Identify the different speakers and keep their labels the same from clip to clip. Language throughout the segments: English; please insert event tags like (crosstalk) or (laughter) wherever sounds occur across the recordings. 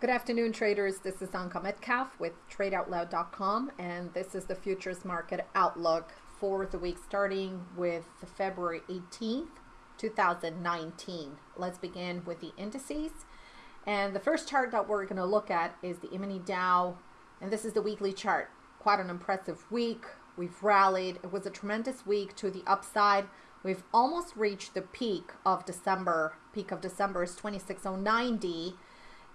Speaker 1: Good afternoon, traders. This is Anka Metcalf with TradeOutloud.com, and this is the futures market outlook for the week starting with February 18th, 2019. Let's begin with the indices. And the first chart that we're going to look at is the E-mini Dow, and this is the weekly chart. Quite an impressive week. We've rallied. It was a tremendous week to the upside. We've almost reached the peak of December. Peak of December is 26090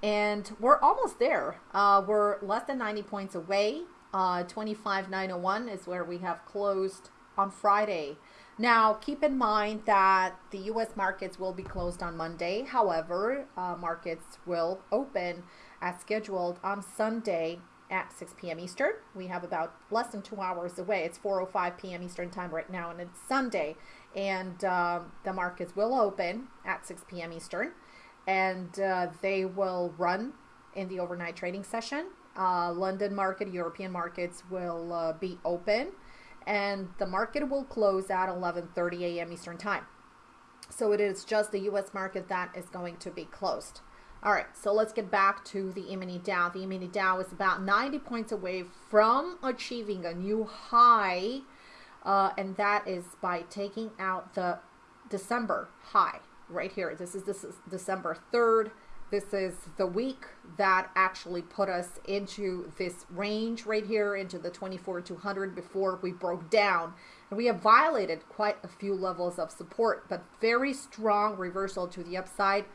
Speaker 1: and we're almost there. Uh, we're less than 90 points away. Uh, 25901 is where we have closed on Friday. Now, keep in mind that the U.S. markets will be closed on Monday. However, uh, markets will open as scheduled on Sunday at 6 p.m. Eastern. We have about less than two hours away. It's 4:05 p.m. Eastern time right now, and it's Sunday, and um, the markets will open at 6 p.m. Eastern and uh, they will run in the overnight trading session. Uh, London market, European markets will uh, be open, and the market will close at 11:30 a.m. Eastern time. So it is just the U.S. market that is going to be closed. All right, so let's get back to the E-mini Dow. The E-mini Dow is about 90 points away from achieving a new high, uh, and that is by taking out the December high right here. This is this is December 3rd. This is the week that actually put us into this range right here into the 24 to 200 before we broke down. And we have violated quite a few levels of support, but very strong reversal to the upside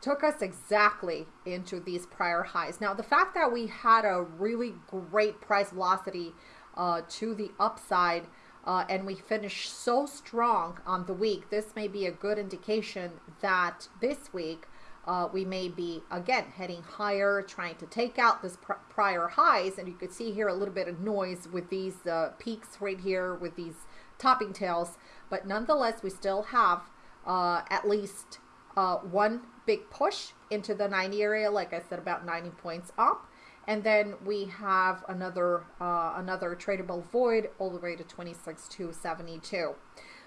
Speaker 1: took us exactly into these prior highs. Now, the fact that we had a really great price velocity uh, to the upside uh, and we finish so strong on the week, this may be a good indication that this week uh, we may be again heading higher, trying to take out this pr prior highs. And you could see here a little bit of noise with these uh, peaks right here with these topping tails. But nonetheless, we still have uh, at least uh, one big push into the 90 area, like I said, about 90 points up and then we have another uh, another tradable void all the way to 26,272.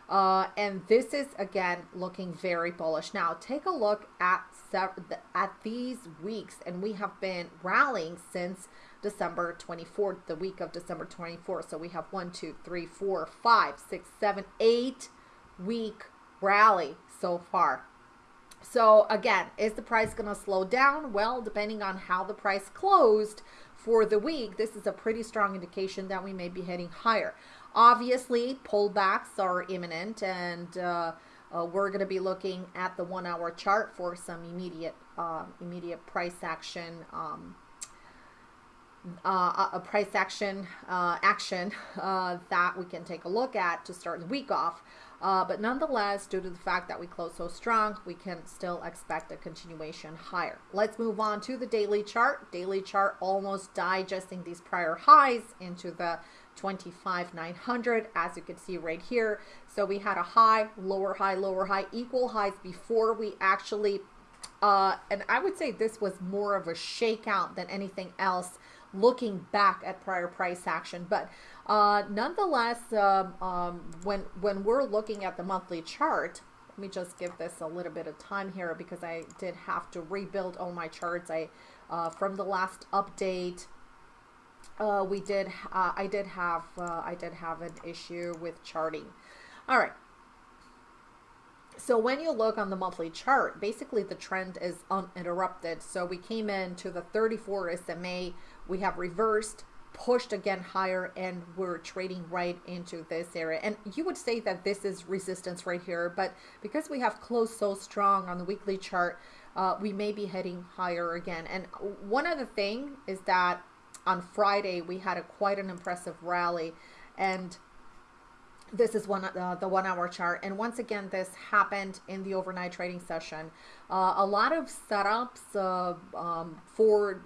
Speaker 1: Uh, and this is again looking very bullish. Now take a look at at these weeks, and we have been rallying since December 24th, the week of December 24th. So we have one, two, three, four, five, six, seven, eight week rally so far. So again, is the price going to slow down? Well, depending on how the price closed for the week, this is a pretty strong indication that we may be heading higher. Obviously, pullbacks are imminent and uh, uh, we're going to be looking at the one hour chart for some immediate uh, immediate price action um, uh, a price action uh, action (laughs) uh, that we can take a look at to start the week off. Uh, but nonetheless, due to the fact that we close so strong, we can still expect a continuation higher. Let's move on to the daily chart. Daily chart almost digesting these prior highs into the 25,900 as you can see right here. So we had a high, lower high, lower high, equal highs before we actually, uh, and I would say this was more of a shakeout than anything else looking back at prior price action. But uh, nonetheless, um, um, when, when we're looking at the monthly chart, let me just give this a little bit of time here because I did have to rebuild all my charts. I uh, from the last update, uh, we did uh, I did have uh, I did have an issue with charting. All right, so when you look on the monthly chart, basically the trend is uninterrupted. So we came into the 34 SMA, we have reversed, pushed again higher, and we're trading right into this area. And you would say that this is resistance right here, but because we have closed so strong on the weekly chart, uh, we may be heading higher again. And one other thing is that on Friday, we had a quite an impressive rally and this is one uh, the one hour chart. And once again this happened in the overnight trading session. Uh, a lot of setups uh, um, for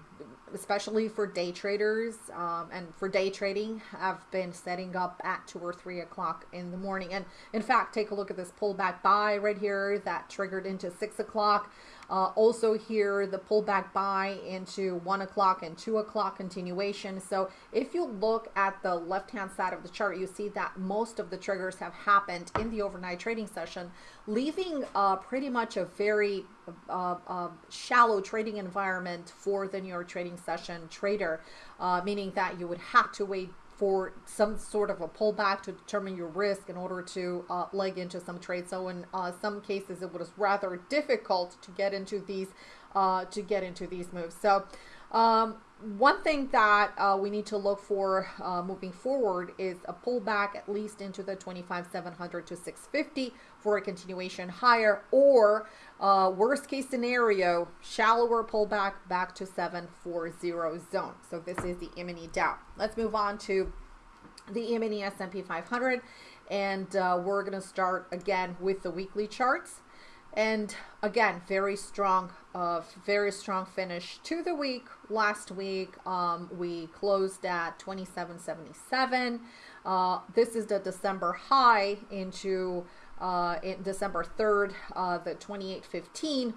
Speaker 1: especially for day traders um, and for day trading have been setting up at two or three o'clock in the morning. And in fact take a look at this pullback buy right here that triggered into six o'clock Uh, also here, the pullback buy into one o'clock and two o'clock continuation. So if you look at the left-hand side of the chart, you see that most of the triggers have happened in the overnight trading session, leaving uh, pretty much a very uh, uh, shallow trading environment for the New York trading session trader, uh, meaning that you would have to wait for some sort of a pullback to determine your risk in order to uh, leg into some trades. So in uh, some cases, it was rather difficult to get into these uh, to get into these moves. So um, one thing that uh, we need to look for uh, moving forward is a pullback at least into the 25,700 to 650 for a continuation higher or uh, worst case scenario, shallower pullback back to 740 zone. So this is the E-mini Dow. Let's move on to the E-mini S&P 500 and uh, we're going to start again with the weekly charts. And again, very strong, uh, very strong finish to the week. Last week, um, we closed at 27.77. Uh, this is the December high into uh, in December 3rd, uh, the 28.15.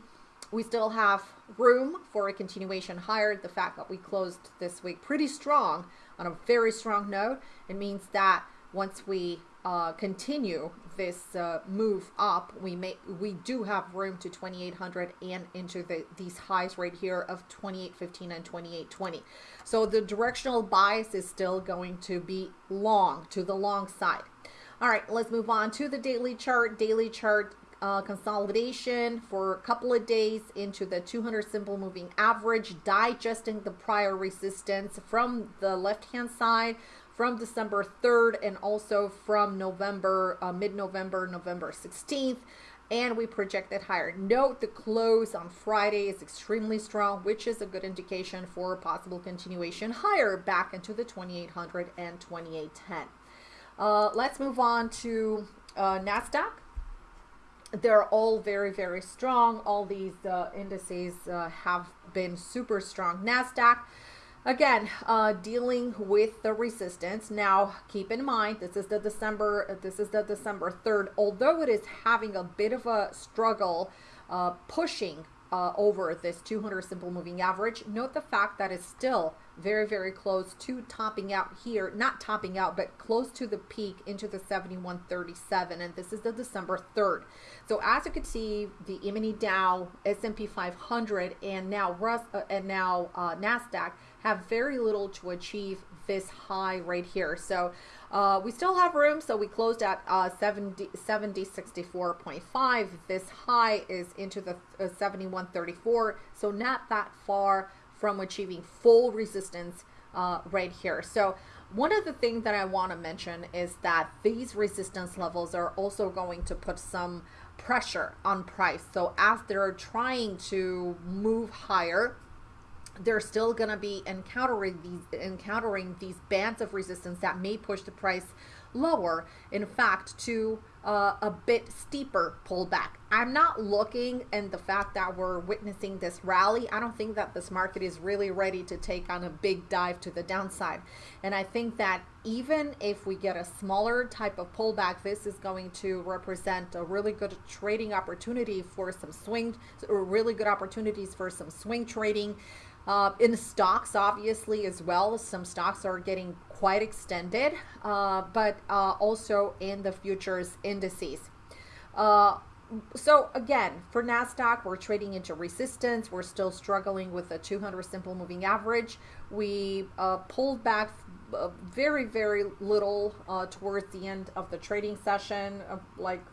Speaker 1: We still have room for a continuation higher. The fact that we closed this week pretty strong on a very strong note, it means that once we uh, continue this uh, move up, we may we do have room to 2800 and into the these highs right here of 2815 and 2820. So the directional bias is still going to be long to the long side. All right, let's move on to the daily chart. Daily chart uh, consolidation for a couple of days into the 200 simple moving average, digesting the prior resistance from the left hand side from December 3rd and also from November, uh, mid-November, November 16th. And we projected higher. Note the close on Friday is extremely strong, which is a good indication for a possible continuation higher back into the 2800 and 2810. Uh, let's move on to uh, NASDAQ. They're all very, very strong. All these uh, indices uh, have been super strong. NASDAQ again uh, dealing with the resistance now keep in mind this is the december this is the december 3rd although it is having a bit of a struggle pushing uh, over this 200 simple moving average note the fact that it's still very very close to topping out here not topping out but close to the peak into the 7137 and this is the december 3rd so as you can see the e-mini dow s&p 500 and now Rus uh, and now uh, nasdaq have very little to achieve this high right here. So uh, we still have room. So we closed at uh, 70, 70 64.5. This high is into the uh, 71.34. So not that far from achieving full resistance uh, right here. So one of the things that I want to mention is that these resistance levels are also going to put some pressure on price. So as they're trying to move higher, they're still going to be encountering these encountering these bands of resistance that may push the price lower. In fact to uh, a bit steeper pullback. I'm not looking and the fact that we're witnessing this rally. I don't think that this market is really ready to take on a big dive to the downside. And i think that even if we get a smaller type of pullback this is going to represent a really good trading opportunity for some swing or really good opportunities for some swing trading uh, in the stocks, obviously, as well, some stocks are getting quite extended, uh, but uh, also in the futures indices. Uh, so again, for NASDAQ, we're trading into resistance. We're still struggling with the 200 simple moving average. We uh, pulled back uh, very, very little towards the end of the trading session, like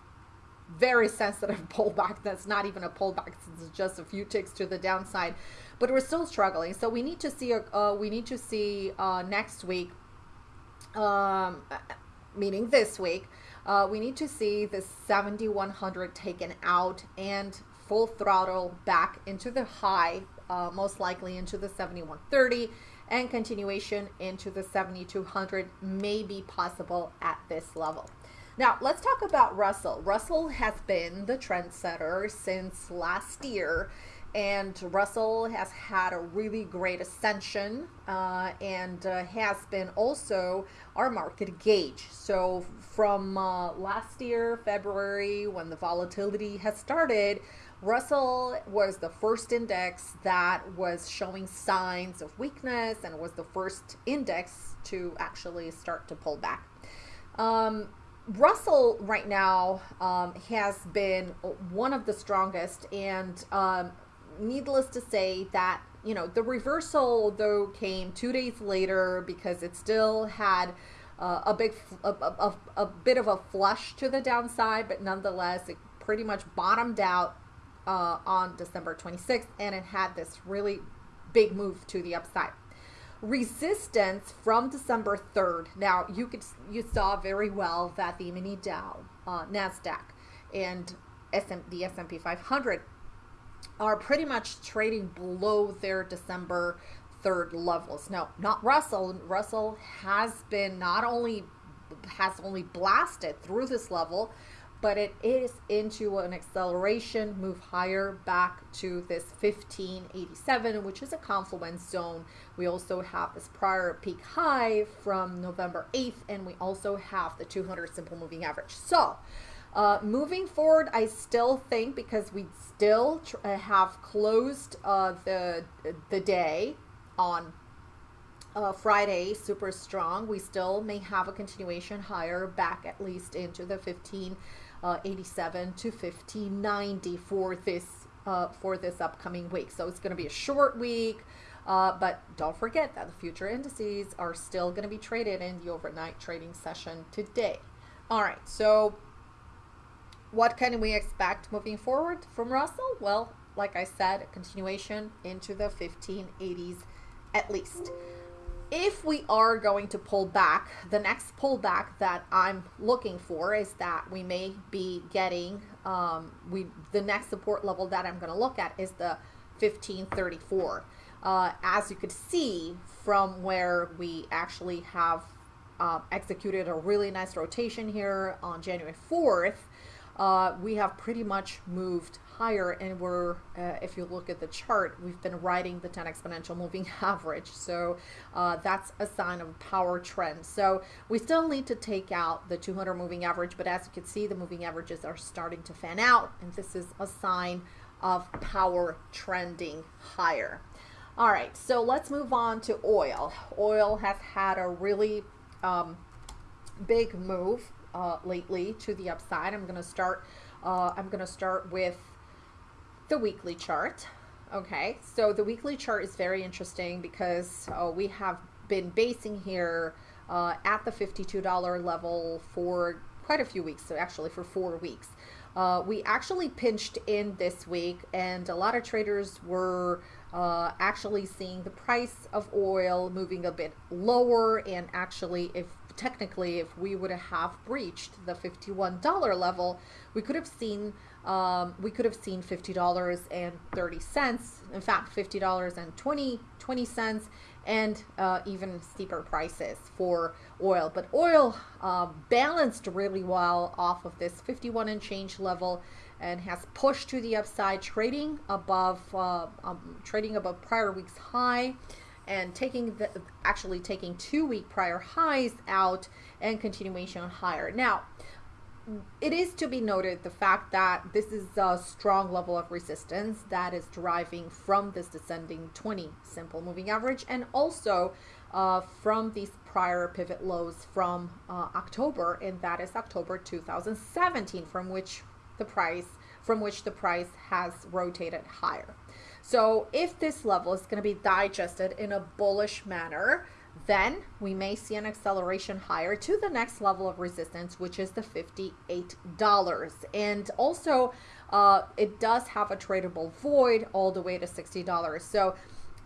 Speaker 1: very sensitive (laughs) pullback. That's not even a pullback. It's just a few ticks to the downside but we're still struggling. So we need to see, uh, we need to see uh, next week, um, meaning this week, uh, we need to see the 7100 taken out and full throttle back into the high, uh, most likely into the 7130 and continuation into the 7200 may be possible at this level. Now, let's talk about Russell. Russell has been the trendsetter since last year and Russell has had a really great ascension uh, and uh, has been also our market gauge. So from uh, last year, February, when the volatility has started, Russell was the first index that was showing signs of weakness and was the first index to actually start to pull back. Um, Russell right now um, has been one of the strongest, and um, needless to say that you know the reversal though came two days later because it still had uh, a big a, a, a, bit of a flush to the downside, but nonetheless it pretty much bottomed out uh, on December 26th, and it had this really big move to the upside resistance from December 3rd. Now you could you saw very well that the mini Dow, uh, Nasdaq, and SM, the S&P 500 are pretty much trading below their December 3rd levels. No, not Russell. Russell has been not only has only blasted through this level, but it is into an acceleration move higher back to this 1587 which is a confluence zone we also have this prior peak high from november 8th and we also have the 200 simple moving average so uh, moving forward, I still think because we still uh, have closed uh, the the day on uh, Friday super strong. We still may have a continuation higher back at least into the 15 uh, 87 to 1590 for this uh, for this upcoming week. So it's going to be a short week. Uh, but don't forget that the future indices are still going to be traded in the overnight trading session today. All right, so what can we expect moving forward from Russell? Well, like I said, a continuation into the 1580s at least if we are going to pull back, the next pullback that I'm looking for is that we may be getting um, we the next support level that I'm going to look at is the 1534. Uh, as you could see from where we actually have uh, executed a really nice rotation here on January 4th, uh, we have pretty much moved higher and we're uh, if you look at the chart we've been riding the 10 exponential moving (laughs) average. So uh, that's a sign of power trend. So we still need to take out the 200 moving average but as you can see the moving averages are starting to fan out and this is a sign of power trending higher. All right so let's move on to oil. Oil has had a really um, big move uh, lately to the upside. I'm gonna start uh, I'm gonna start with the weekly chart. Okay, so the weekly chart is very interesting because uh, we have been basing here uh, at the $52 level for quite a few weeks, so actually for four weeks. Uh, we actually pinched in this week and a lot of traders were uh, actually seeing the price of oil moving a bit lower and actually if technically if we would have breached the $51 level we could have seen um, we could have seen $50.30 in fact $50.20 20 cents and uh, even steeper prices for oil. But oil uh, balanced really well off of this 51 and change level and has pushed to the upside trading above uh, um, trading above prior week's high and taking the actually taking two week prior highs out and continuation higher now it is to be noted the fact that this is a strong level of resistance that is deriving from this descending 20 simple moving average and also uh, from these prior pivot lows from uh, October and that is October 2017 from which the price from which the price has rotated higher. So if this level is going to be digested in a bullish manner, then we may see an acceleration higher to the next level of resistance, which is the $58. And also, uh, it does have a tradable void all the way to $60. So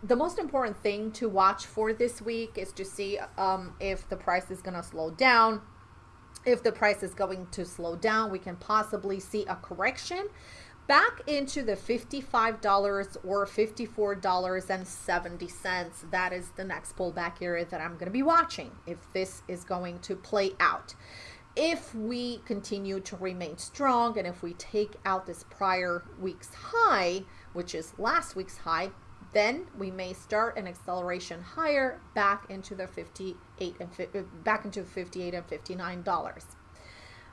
Speaker 1: the most important thing to watch for this week is to see um, if the price is going to slow down. If the price is going to slow down, we can possibly see a correction back into the $55 or $54.70. That is the next pullback area that I'm going to be watching if this is going to play out. If we continue to remain strong and if we take out this prior week's high, which is last week's high, then we may start an acceleration higher back into the 58 and uh, back into 58 and 59 dollars.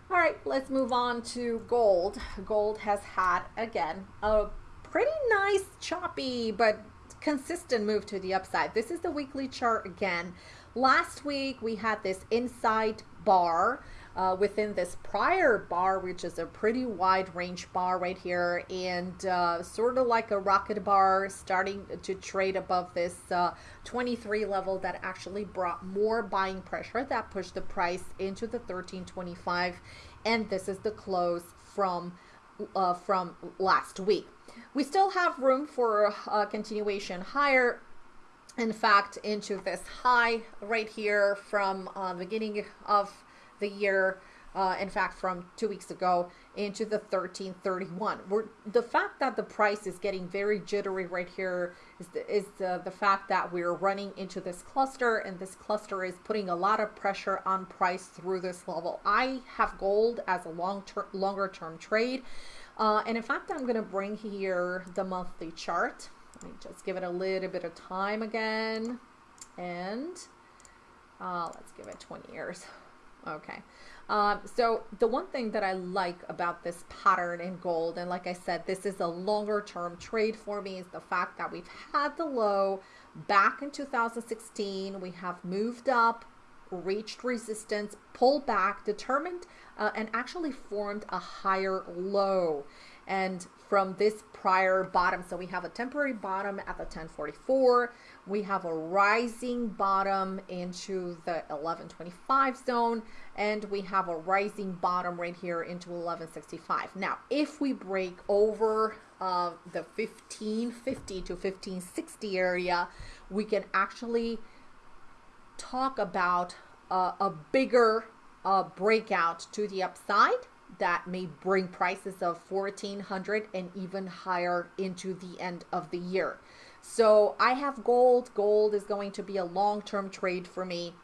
Speaker 1: All right, let's move on to gold. Gold has had, again, a pretty nice, choppy, but consistent move to the upside. This is the weekly chart again. Last week, we had this inside bar uh, within this prior bar, which is a pretty wide range bar right here, and uh, sort of like a rocket bar starting to trade above this uh, 23 level that actually brought more buying pressure that pushed the price into the 1325, and this is the close from uh, from last week. We still have room for a continuation higher in fact into this high right here from uh, the beginning of the year, uh, in fact, from two weeks ago into the 1331. We're, the fact that the price is getting very jittery right here is, the, is the, the fact that we're running into this cluster and this cluster is putting a lot of pressure on price through this level. I have gold as a long term, longer term trade. Uh, and in fact, I'm going to bring here the monthly chart. Let me just give it a little bit of time again. And uh, let's give it 20 years. Okay. Um, so the one thing that I like about this pattern in gold, and like I said, this is a longer term trade for me, is the fact that we've had the low back in 2016. We have moved up, reached resistance, pulled back, determined, uh, and actually formed a higher low. And from this prior bottom, so we have a temporary bottom at the 1044 we have a rising bottom into the 1125 zone. And we have a rising bottom right here into 1165 now if we break over uh, the 1550 to 1560 area we can actually talk about uh, a bigger uh, breakout to the upside that may bring prices of 1400 and even higher into the end of the year so I have gold. Gold is going to be a long-term trade for me.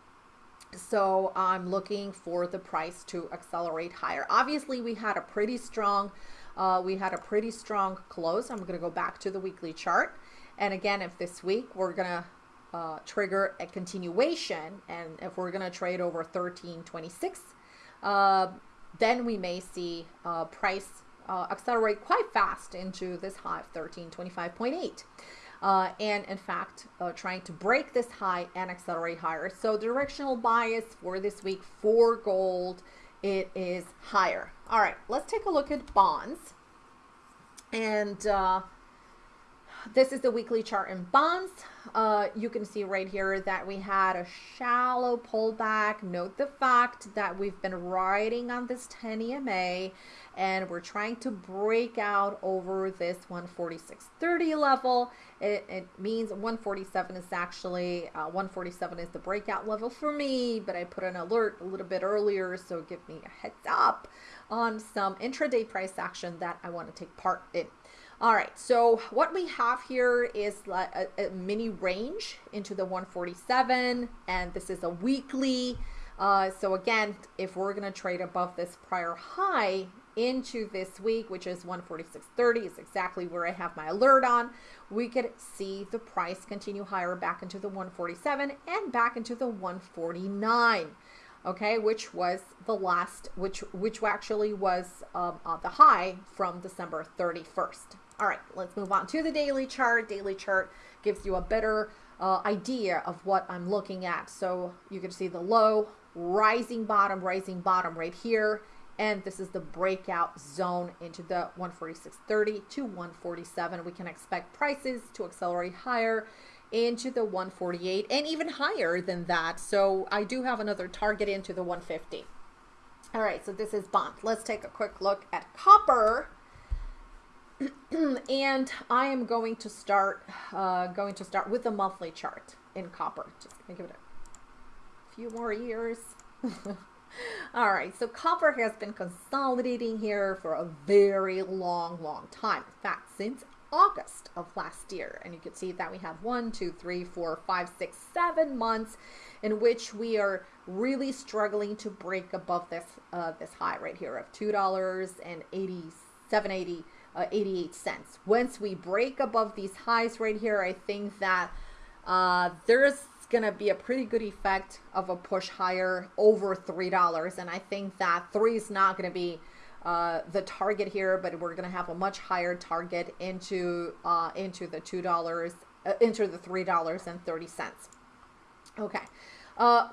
Speaker 1: So I'm looking for the price to accelerate higher. Obviously, we had a pretty strong, uh, we had a pretty strong close. I'm going to go back to the weekly chart. And again, if this week we're going to uh, trigger a continuation, and if we're going to trade over 1326, uh, then we may see uh, price uh, accelerate quite fast into this high of 1325.8 uh, and in fact uh, trying to break this high and accelerate higher. So directional bias for this week for gold, it is higher. All right, let's take a look at bonds. And uh, this is the weekly chart in bonds. Uh, you can see right here that we had a shallow pullback. Note the fact that we've been riding on this 10 EMA and we're trying to break out over this 146.30 level. It, it means 147 is actually, uh, 147 is the breakout level for me, but I put an alert a little bit earlier, so give me a heads up on some intraday price action that I want to take part in. All right, so what we have here is a, a mini range into the 147, and this is a weekly. Uh, so again, if we're going to trade above this prior high into this week, which is 146.30, is exactly where I have my alert on, we could see the price continue higher back into the 147 and back into the 149 okay, which was the last, which which actually was um, uh, the high from December 31st. All right, let's move on to the daily chart. Daily chart gives you a better uh, idea of what I'm looking at. So you can see the low, rising bottom, rising bottom right here. And this is the breakout zone into the 146.30 to 147. We can expect prices to accelerate higher into the 148 and even higher than that. So I do have another target into the 150. All right, so this is bond. Let's take a quick look at copper. (clears throat) and I am going to start uh, going to start with the monthly chart in copper. Just gonna give it a few more years. (laughs) All right, so copper has been consolidating here for a very long, long time. In fact, since August of last year. And you can see that we have one, two, three, four, five, six, seven months in which we are really struggling to break above this uh, this high right here of two dollars and eighty seven eighty uh, 88 cents. Once we break above these highs right here, I think that uh, there's going to be a pretty good effect of a push higher over $3. And I think that 3 is not going to be uh, the target here, but we're going to have a much higher target into uh, into the two dollars, uh, into the three dollars and thirty cents. Okay. Uh,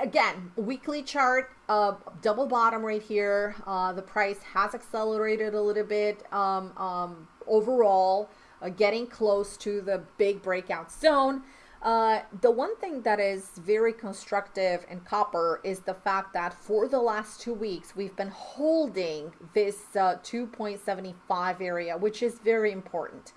Speaker 1: again, weekly chart, uh, double bottom right here. Uh, the price has accelerated a little bit um, um, overall, uh, getting close to the big breakout zone. Uh, the one thing that is very constructive in copper is the fact that for the last two weeks, we've been holding this uh, 2.75 area, which is very important.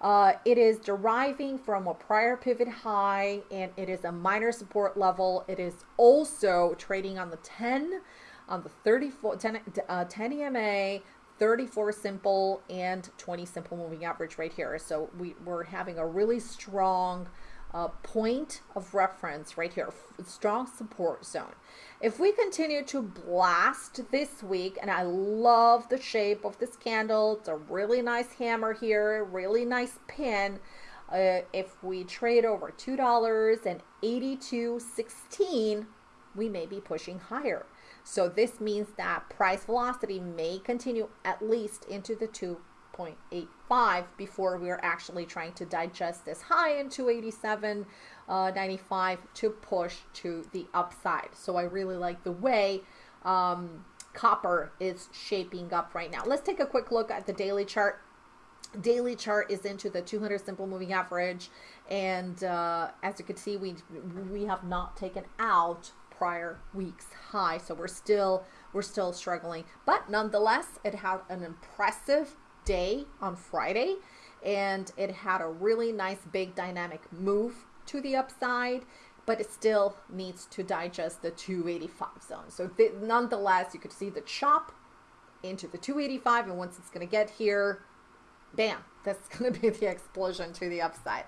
Speaker 1: Uh, it is deriving from a prior pivot high and it is a minor support level. It is also trading on the 10, on the 34, 10, uh, 10 EMA, 34 simple and 20 simple moving average right here. So we, we're having a really strong uh, point of reference right here, strong support zone. If we continue to blast this week, and I love the shape of this candle, it's a really nice hammer here, really nice pin. Uh, if we trade over $2.82.16, we may be pushing higher. So this means that price velocity may continue at least into the 2 0.85 before we are actually trying to digest this high in 287.95 uh, to push to the upside. So I really like the way um, copper is shaping up right now. Let's take a quick look at the daily chart daily chart is into the 200 simple moving average and uh, as you can see we we have not taken out prior week's high so we're still we're still struggling but nonetheless it had an impressive day on Friday, and it had a really nice big dynamic move to the upside, but it still needs to digest the 285 zone. So th nonetheless, you could see the chop into the 285, and once it's going to get here, bam, that's (laughs) going to be the explosion to the upside.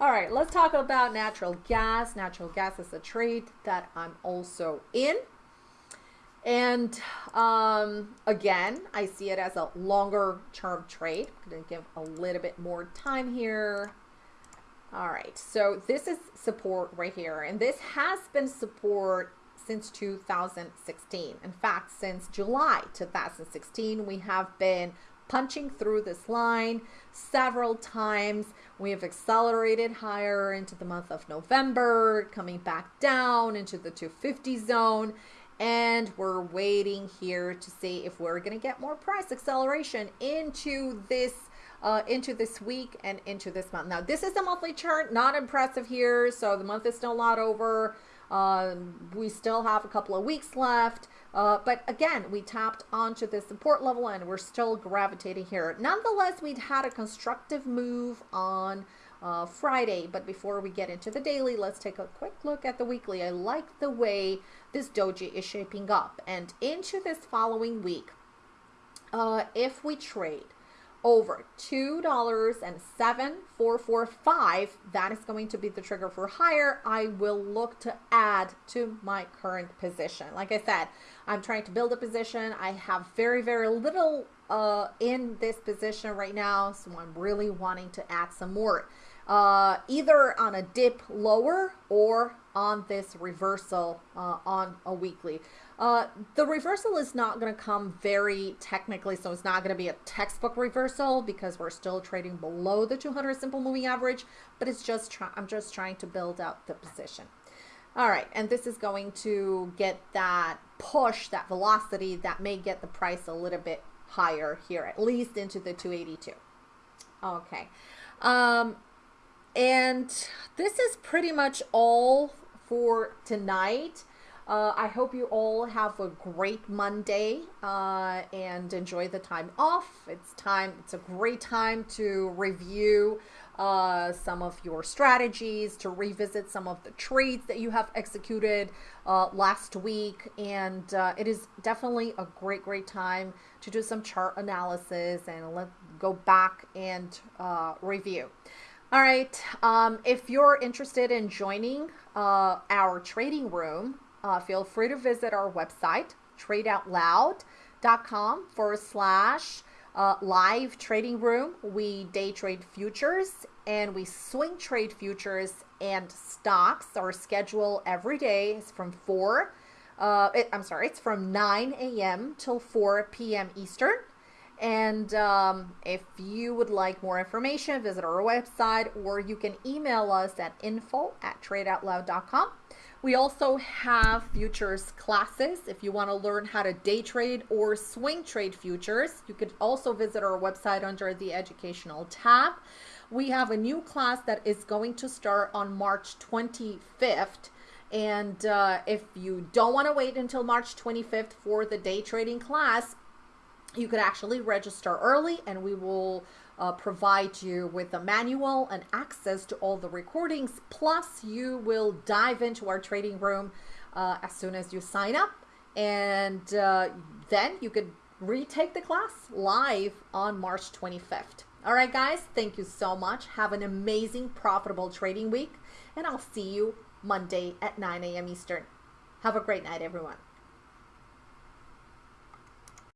Speaker 1: All right, let's talk about natural gas. Natural gas is a trade that I'm also in. And um, again, I see it as a longer term trade. I'm going to give a little bit more time here. All right, so this is support right here. And this has been support since 2016. In fact, since July 2016, we have been punching through this line several times. We have accelerated higher into the month of November, coming back down into the 250 zone and we're waiting here to see if we're going to get more price acceleration into this uh, into this week and into this month. Now, this is a monthly chart, not impressive here. So the month is still not over. Uh, we still have a couple of weeks left. Uh, but again, we tapped onto the support level and we're still gravitating here. Nonetheless, we'd had a constructive move on uh, Friday. But before we get into the daily, let's take a quick look at the weekly. I like the way this doji is shaping up. And into this following week, uh, if we trade over $2.7445, that is going to be the trigger for higher. I will look to add to my current position. Like I said, I'm trying to build a position. I have very, very little uh, in this position right now, so I'm really wanting to add some more uh, either on a dip lower or on this reversal uh, on a weekly. Uh, the reversal is not going to come very technically, so it's not going to be a textbook reversal because we're still trading below the 200 simple moving average, but it's just I'm just trying to build out the position. All right, and this is going to get that push, that velocity that may get the price a little bit higher here, at least into the 282. Okay. Um, and this is pretty much all for tonight. Uh, I hope you all have a great Monday uh, and enjoy the time off. It's time. It's a great time to review uh, some of your strategies, to revisit some of the trades that you have executed uh, last week, and uh, it is definitely a great, great time to do some chart analysis and let go back and uh, review. All right. Um, if you're interested in joining uh, our trading room, uh, feel free to visit our website, tradeoutloud.com forward slash uh, live trading room. We day trade futures and we swing trade futures and stocks. Our schedule every day is from 4, uh, it, I'm sorry, it's from 9 a.m. till 4 p.m. Eastern. And um, if you would like more information, visit our website or you can email us at info at tradeoutloud.com. We also have futures classes. If you want to learn how to day trade or swing trade futures, you could also visit our website under the educational tab. We have a new class that is going to start on March 25th. And uh, if you don't want to wait until March 25th for the day trading class, you could actually register early and we will uh, provide you with a manual and access to all the recordings. Plus, you will dive into our trading room uh, as soon as you sign up. And uh, then you could retake the class live on March 25th. All right, guys, thank you so much. Have an amazing, profitable trading week. And I'll see you Monday at 9 a.m. Eastern. Have a great night, everyone.